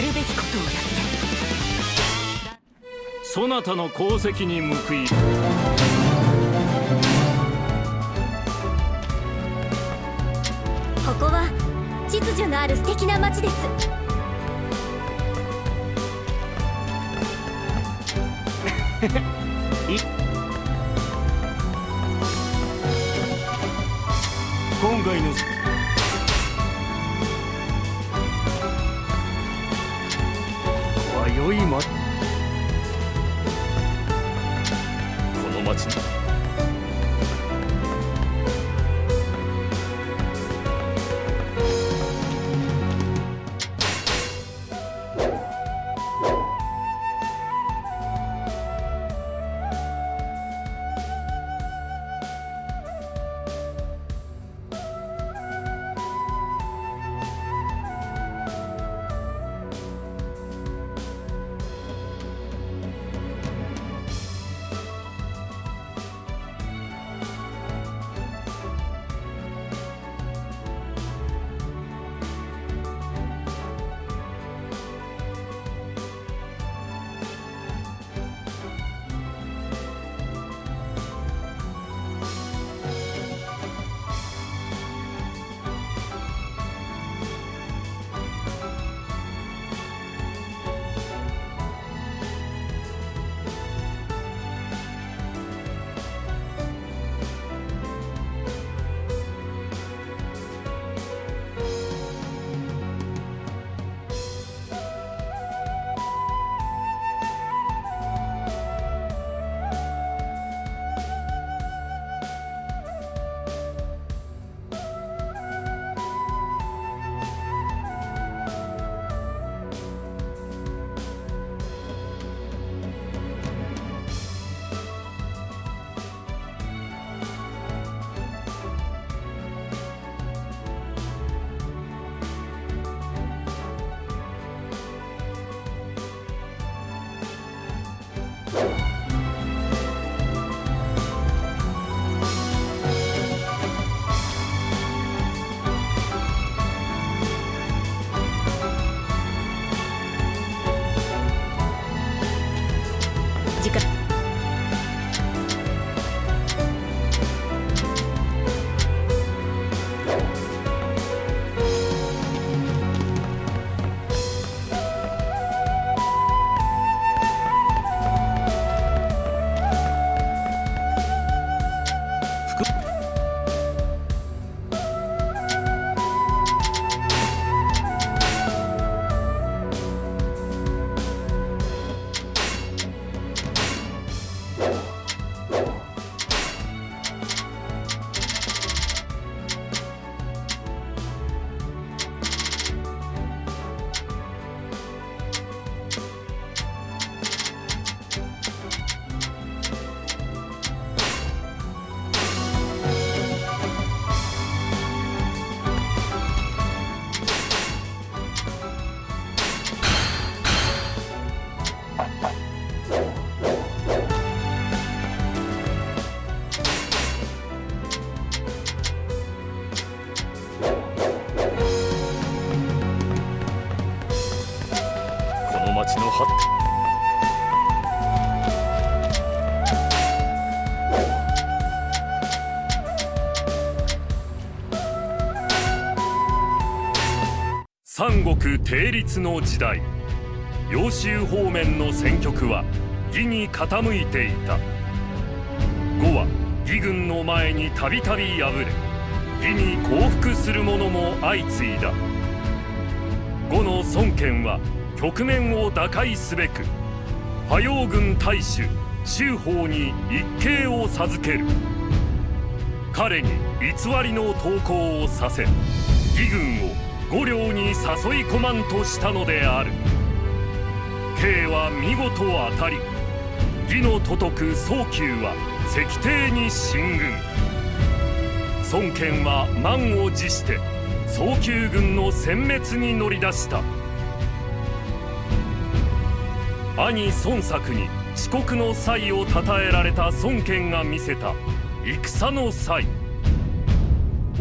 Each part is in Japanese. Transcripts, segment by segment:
やるべきことをやって。そなたの功績に報いここは秩序のある素敵な街です。今回の迷いまこの町に三国定立の時代。揚州方面の戦局は義に傾いていた。呉は義軍の前にたびたび敗れ義に降伏する者も相次いだ。呉の孫権は局面を打開すべく波陽軍大主周法に一計を授ける。彼に偽りの投降をさせ義軍を五両に誘い込まんとしたのである。慶は見事当たり義の都督早急は石庭に進軍。孫権は満を持して早急軍の殲滅に乗り出した。兄孫作に遅刻の際を称えられた孫権が見せた戦の際。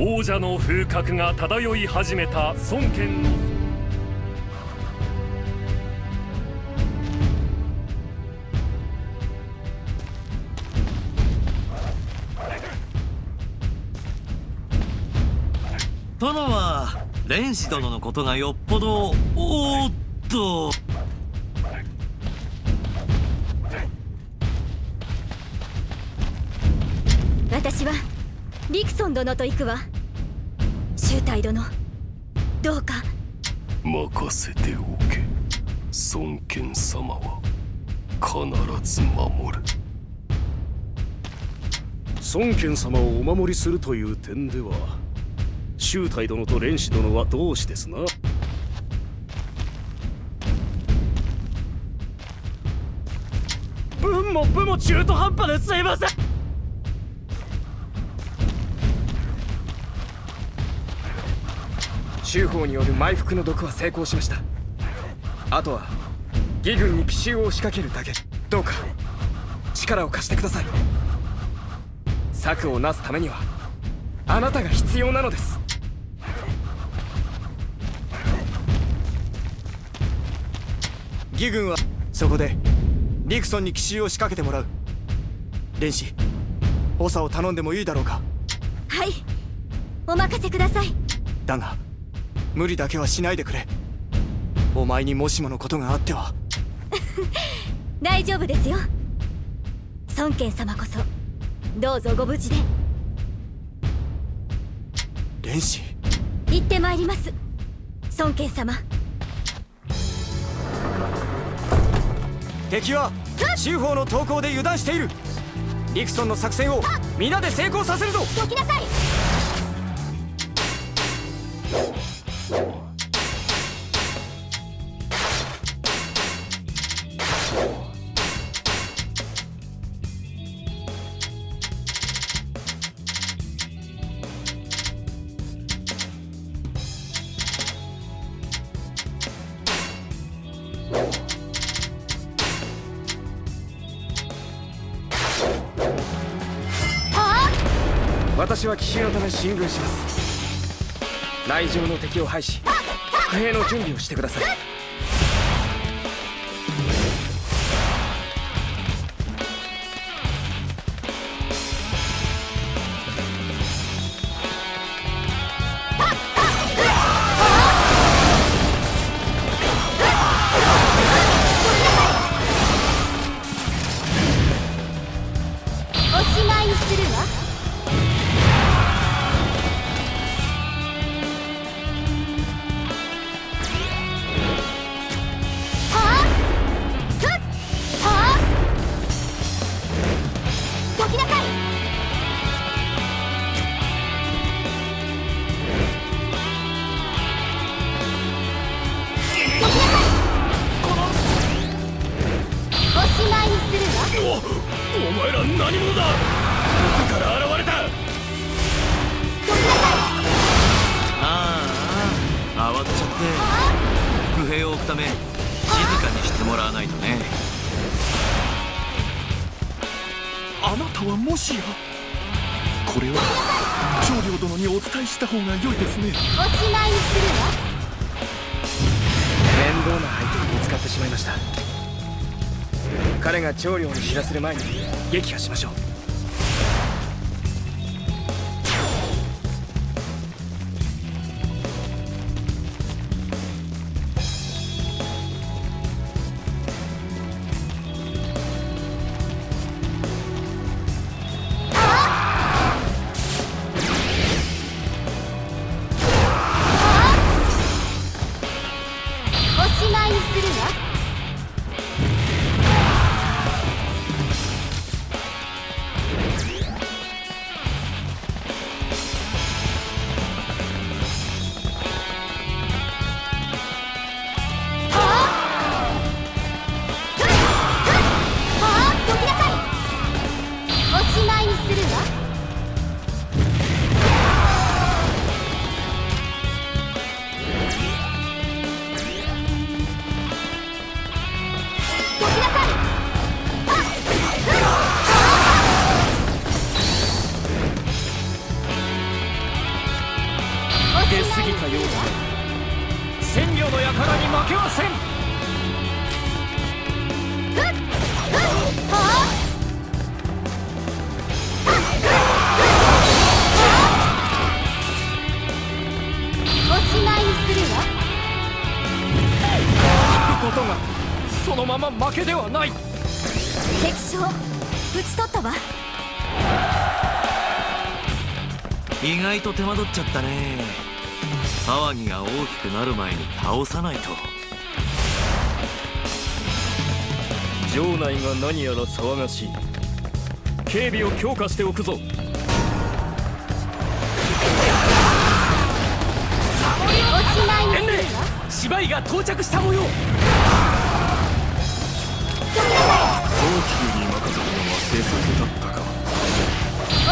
王者の風格が漂い始めた孫権。の殿は蓮子殿のことがよっぽどおっと。私はリクソン殿と行くわ。周太殿。どうか。任せておけ。孫権様は。必ず守る。孫権様をお守りするという点では周太殿と蓮子殿は同志ですな。文も武も中途半端ですいません州法による埋伏の毒は成功しました。あとは義軍に奇襲を仕掛けるだけ。どうか力を貸してください。策をなすためにはあなたが必要なのです。義軍はそこでリクソンに奇襲を仕掛けてもらう。蓮子長を頼んでもいいだろうか。はい。お任せください。だが無理だけはしないでくれ。お前にもしものことがあっては。大丈夫ですよ。孫権様こそどうぞご無事で。蓮子行ってまいります。孫権様。敵は州法の投降で油断している。リクソンの作戦を皆で成功させるぞ。どきなさい進軍します。内情の敵を排し伏兵の準備をしてください。が長領に知らせる前に撃破しましょう。意外と手間取っちゃったね。騒ぎが大きくなる前に倒さないと。城内が何やら騒がしい。警備を強化しておくぞ。芝居が到着した模様。早急に任せたのは出先だったか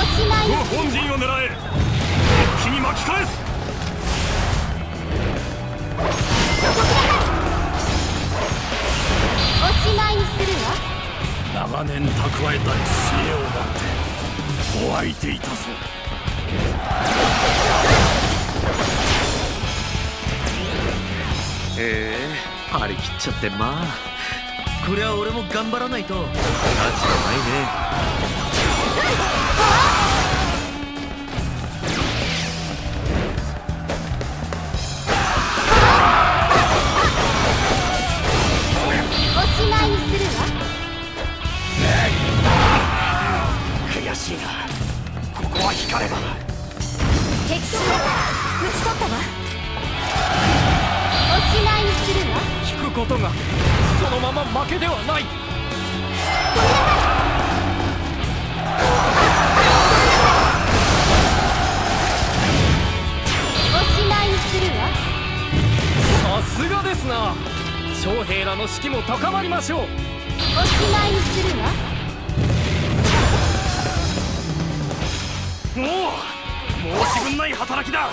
おしまい。に本陣を狙え。一気に巻き返す。おしまいにするわ。長年蓄えた知恵を持ってお相手いたそう。へえ張り切っちゃってまあ。こりゃ俺も頑張らないと。価値がないねけではない。おしまいにするわ。さすがですな。将兵らの士気も高まりましょう。おしまいにするわ。もう申し分ない働きだ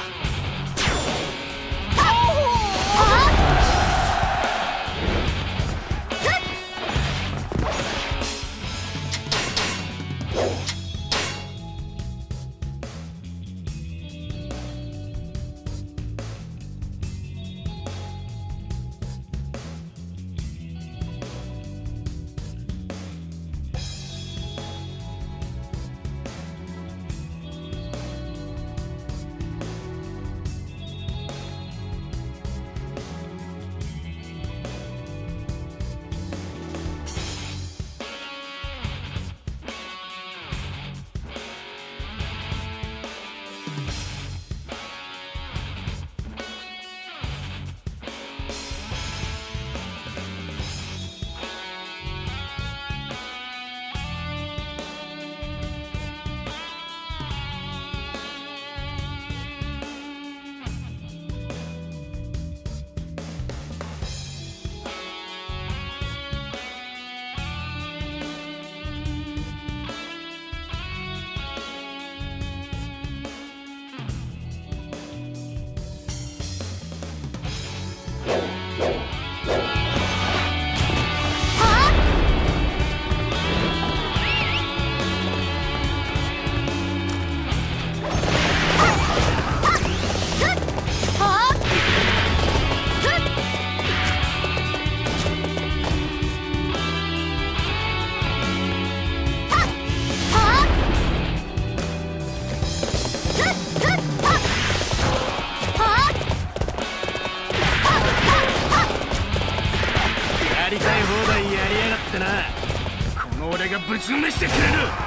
示してくれる。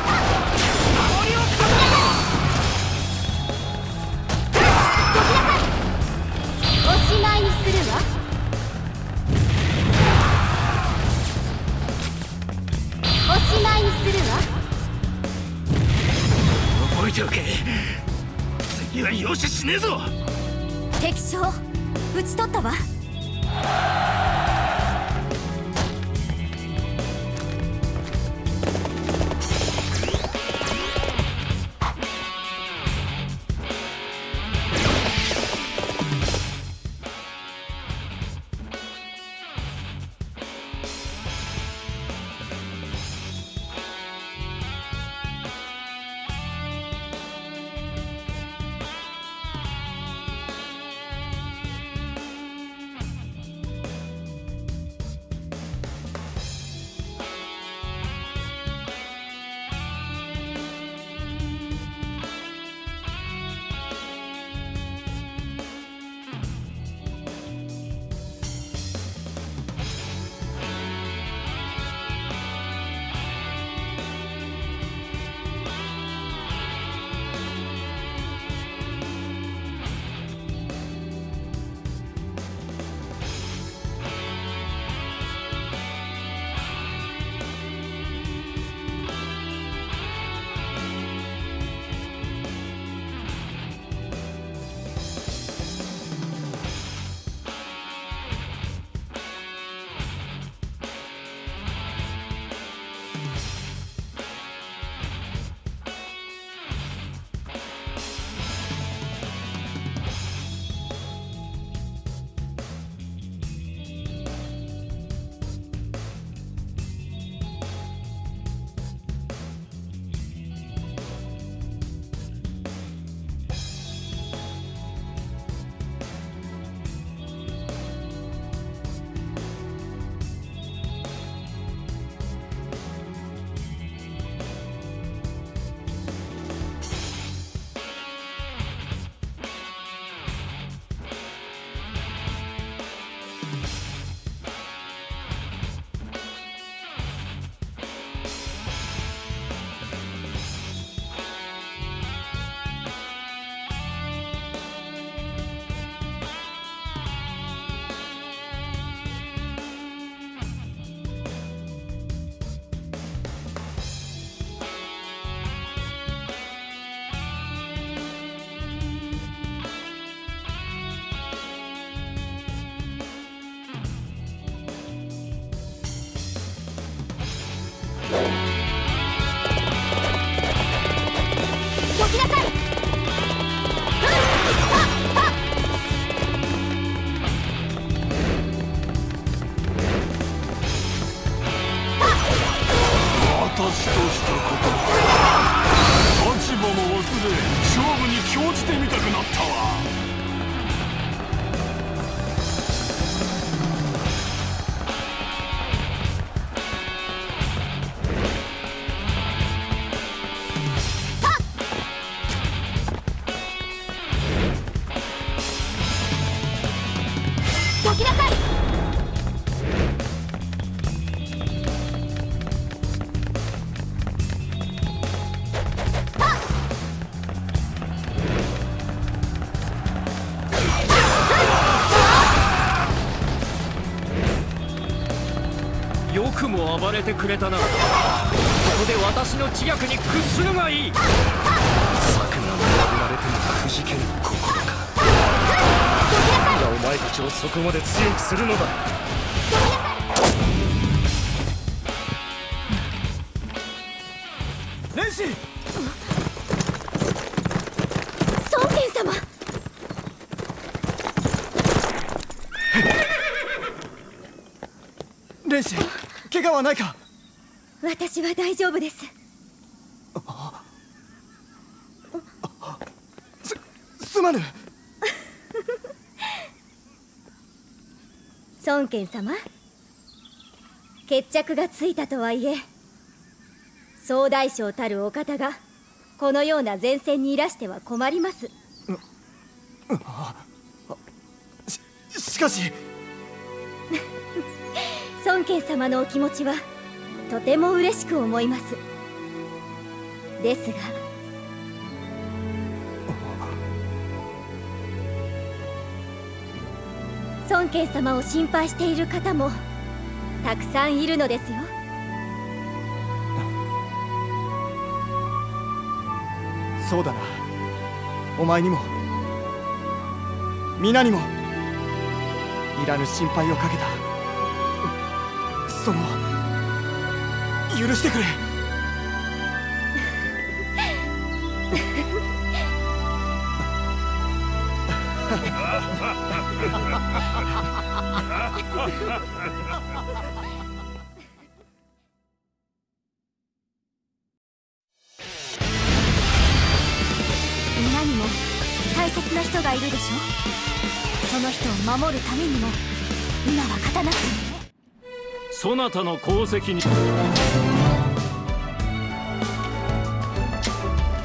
私としたことくれたな。ここで私の知略に屈するがいい。策が破られてもくじけぬ心か。何がお前たちをそこまで強くするのだ。連士孫権様！怪我はないか？私は大丈夫です。すまぬ。孫権様決着がついたとはいえ総大将たるお方がこのような前線にいらしては困ります。ししかし。孫権様のお気持ちはとても嬉しく思います。ですが。孫権様を心配している方もたくさんいるのですよ。そうだな。お前にも。皆にも。いらぬ心配をかけた。その。許してくれ。皆にも大切な人がいるでしょ？その人を守るためにも今は勝たなくてもねそなたの功績に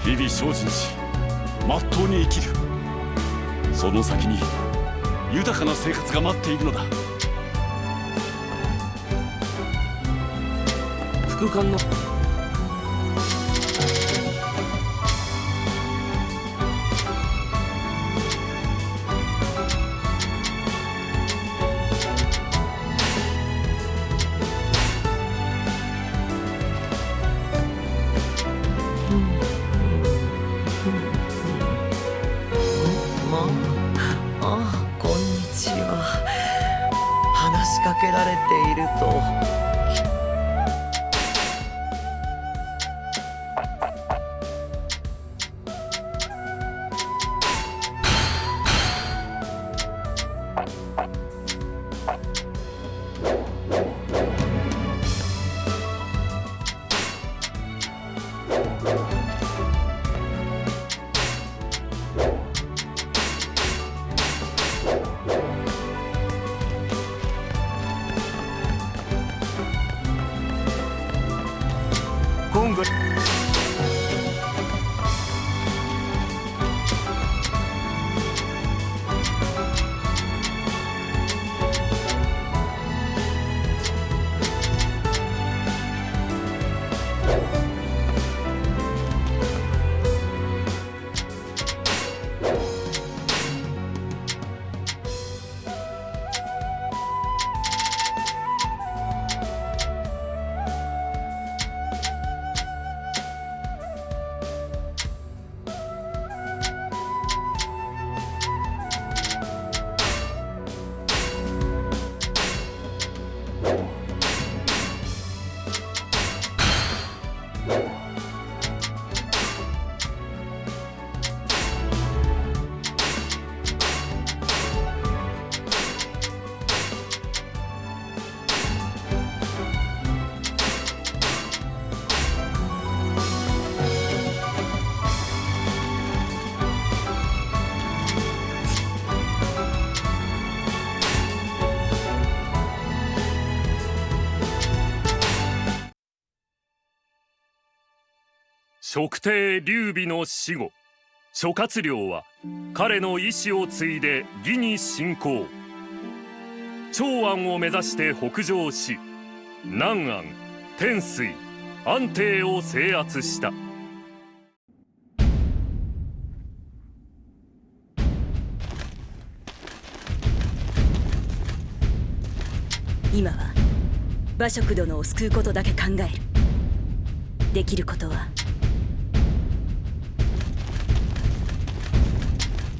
日々精進しまっとうに生きる。その先に豊かな生活が待っているのだ。副官の職帝劉備の死後諸葛亮は彼の意志を継いで義に侵攻長安を目指して北上し南安天水安定を制圧した。今は馬謖殿を救うことだけ考える。できることは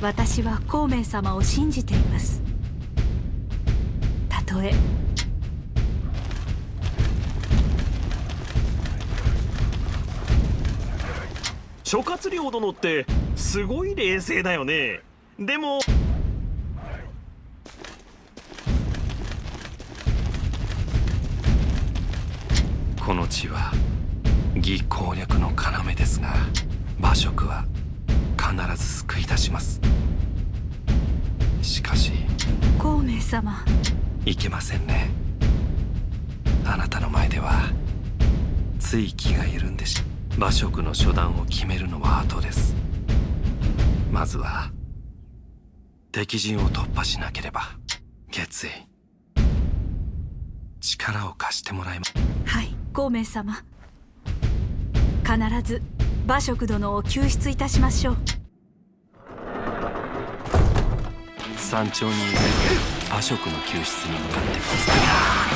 私は孔明様を信じています。たとえ。諸葛亮殿ってすごい冷静だよね。でも。この地は義攻略の要ですが馬謖は必ず救い出します。しかし孔明様。いけませんね。あなたの前ではつい気が緩んでし馬謖の初段を決めるのは後です。まずは敵陣を突破しなければ決意。力を貸してもらいます。はい孔明様。必ず馬謖殿を救出いたしましょう山頂にいる馬謖の救出に向かってください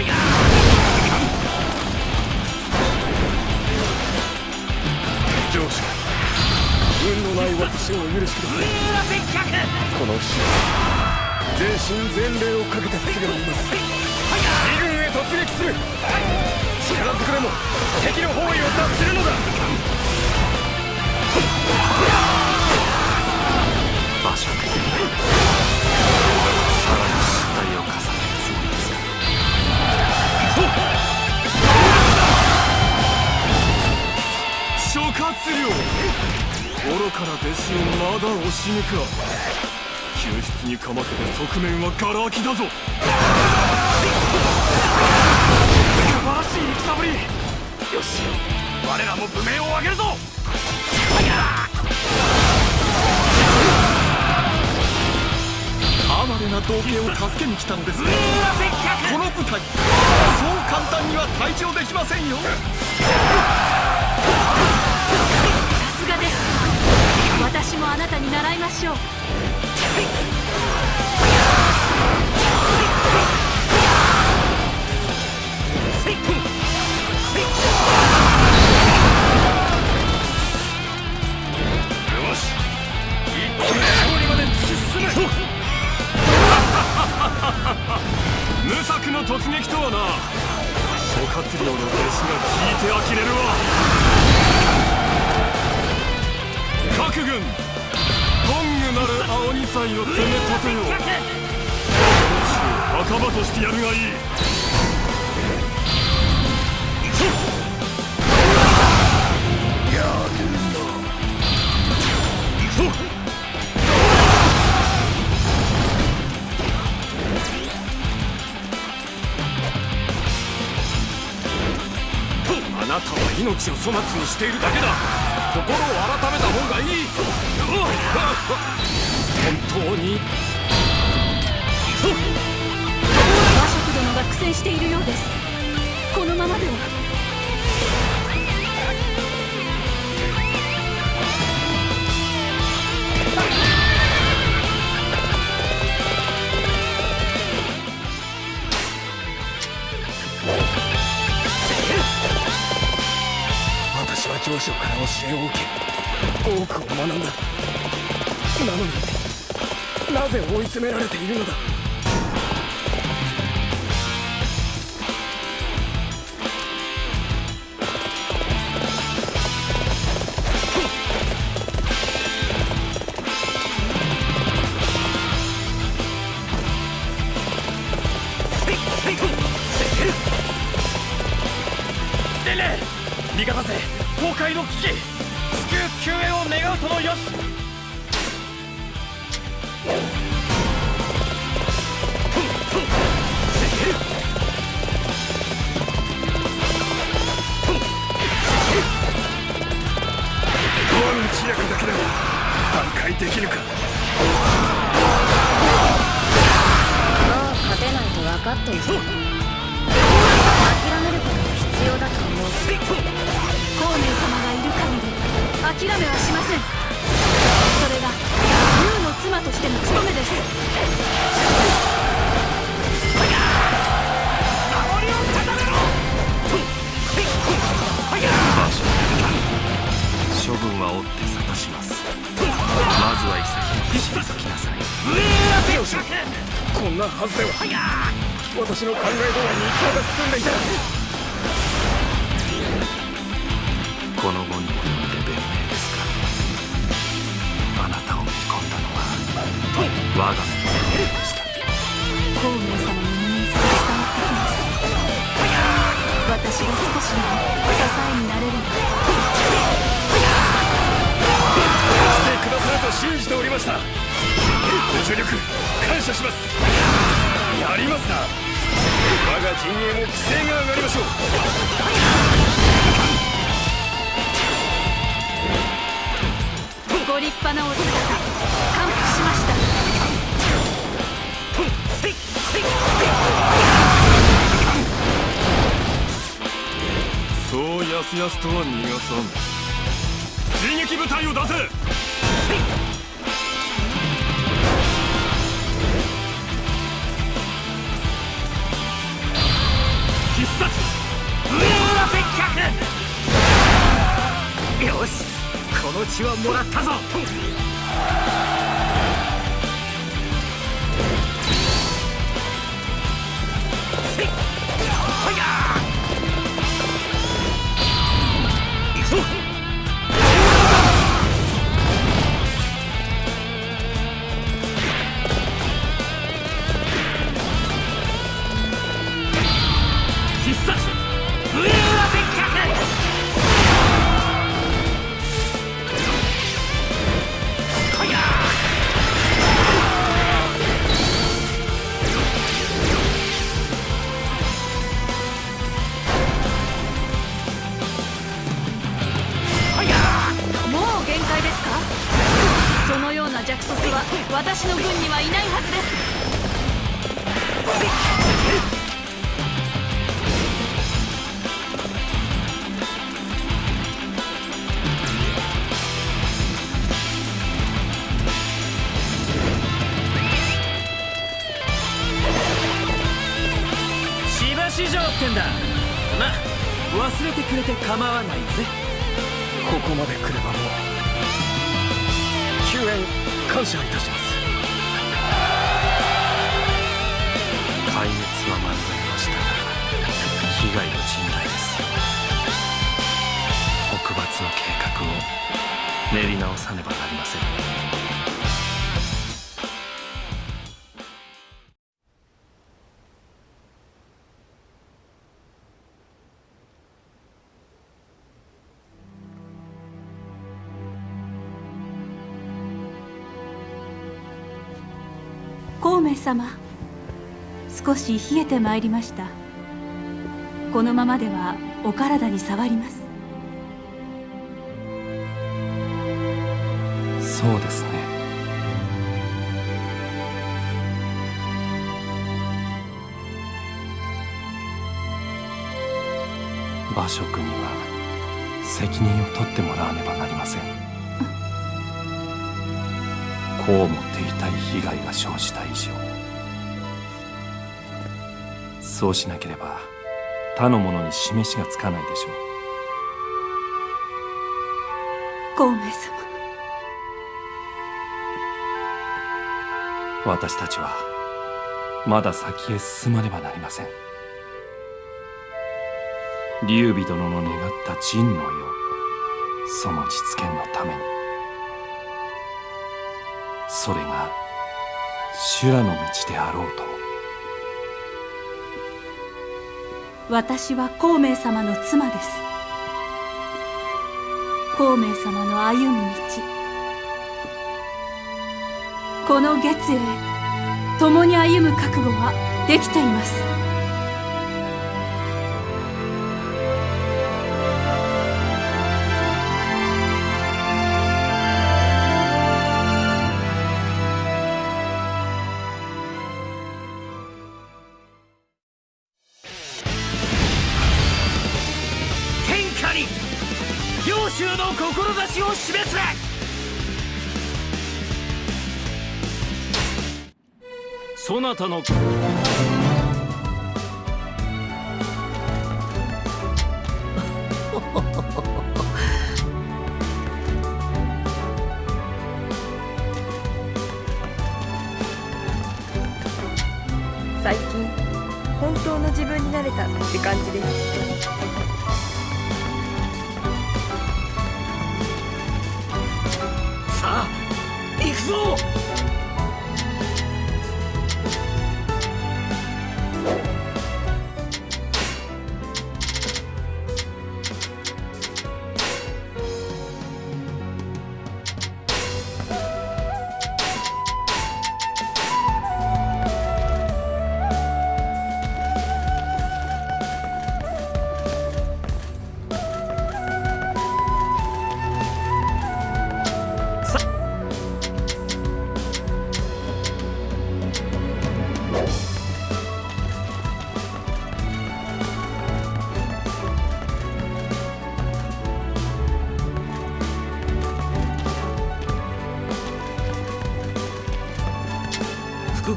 上司運のない私を許しくださいこの日全身全霊をかけてすぐにいます義軍へ突撃する力ずくでも敵の包囲を脱するのだ馬謖諸葛亮愚かな弟子をまだ押し抜くわ。救出にかまけて側面はガラ空きだぞ。素晴らしい戦ぶり。よし。我らも武名を上げるぞ。哀れな道家を助けに来たのですがこの部隊そう簡単には退場できませんよ。私もあなたに習いましょう。粗末にしているだけだ。心を改めた方がいい。本当に。和食殿が苦戦しているようです。このままでは。を受け多くを学んだなのになぜ追い詰められているのだ？諦めることが必要だと思う孔明様がいる限り諦めはしませんそれが竜の妻としての務めです処分は追って諭しますまずは潔く退きなさい。よしこんなはずでは。私の考え通りに戦が進んでいたこの後に及んで弁明ですか。あなたを見込んだのは我が目でした。孔明様の人間さが伝わってきます。私が少しでも支えになれればしてくださると信じておりました。ご助力感謝しますやりますな我が陣営も規制が上がりましょう。ご立派なお姿感服しました。そうやすやすとは逃がさん。追撃部隊を出せの血はもらったぞ。そのような弱卒は私の軍にはいないはずです。芝市場ってんだ。ま忘れてくれて構わないぜ。ここまで来ればもう。救援感謝いたします。壊滅は免れました。が被害は甚大です。北伐の計画を練り直さねばなりません。ね様少し冷えてまいりました。このままではお体に障ります。そうですね。馬謖には責任を取ってもらわねばなりません。こうも手痛い被害が生じた以上そうしなければ他の者に示しがつかないでしょう。孔明様私たちはまだ先へ進まねばなりません。劉備殿の願った陣の世その実現のために。それが修羅の道であろうと私は孔明様の妻です。孔明様の歩む道。この月へ共に歩む覚悟はできています。方の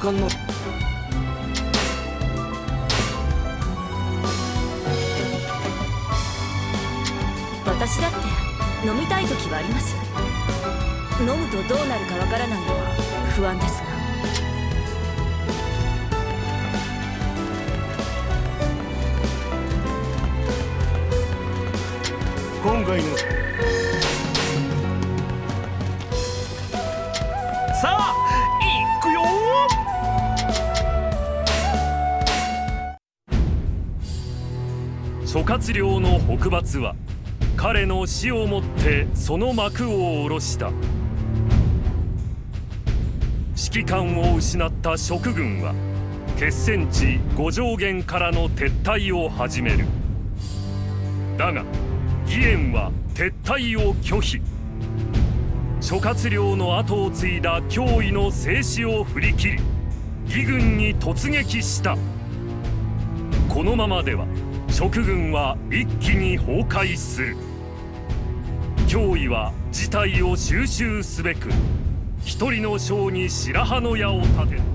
副官諸葛亮の北伐は彼の死をもってその幕を下ろした。指揮官を失った蜀軍は決戦地五条原からの撤退を始める。だが義援は撤退を拒否。諸葛亮の後を継いだ脅威の静止を振り切り義軍に突撃した。このままでは蜀軍は一気に崩壊する。脅威は事態を収拾すべく一人の将に白羽の矢を立てた